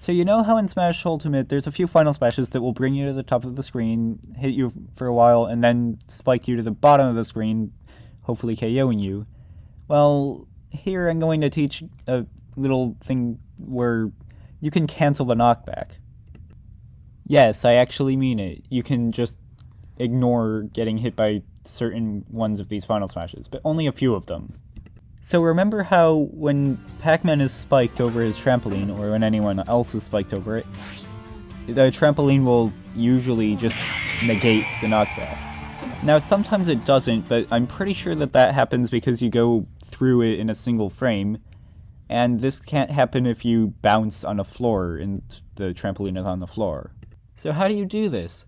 So you know how in Smash Ultimate there's a few final smashes that will bring you to the top of the screen, hit you for a while, and then spike you to the bottom of the screen, hopefully KOing you. Well, here I'm going to teach a little thing where you can cancel the knockback. Yes, I actually mean it. You can just ignore getting hit by certain ones of these final smashes, but only a few of them. So remember how when Pac-Man is spiked over his trampoline, or when anyone else is spiked over it, the trampoline will usually just negate the knockback. Now sometimes it doesn't, but I'm pretty sure that that happens because you go through it in a single frame, and this can't happen if you bounce on a floor and the trampoline is on the floor. So how do you do this?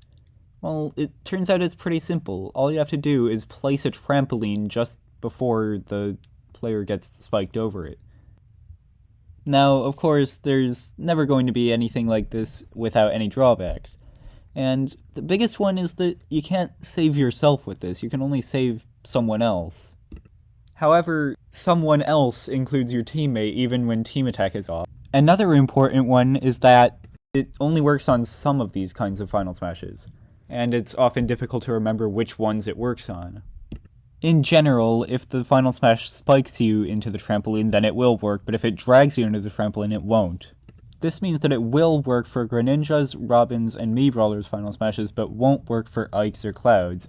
Well, it turns out it's pretty simple. All you have to do is place a trampoline just before the player gets spiked over it. Now, of course, there's never going to be anything like this without any drawbacks. And the biggest one is that you can't save yourself with this, you can only save someone else. However, someone else includes your teammate even when team attack is off. Another important one is that it only works on some of these kinds of Final Smashes, and it's often difficult to remember which ones it works on. In general, if the Final Smash spikes you into the trampoline, then it will work, but if it drags you into the trampoline, it won't. This means that it will work for Greninja's, Robin's, and Mii Brawler's Final Smashes, but won't work for Ike's or Cloud's,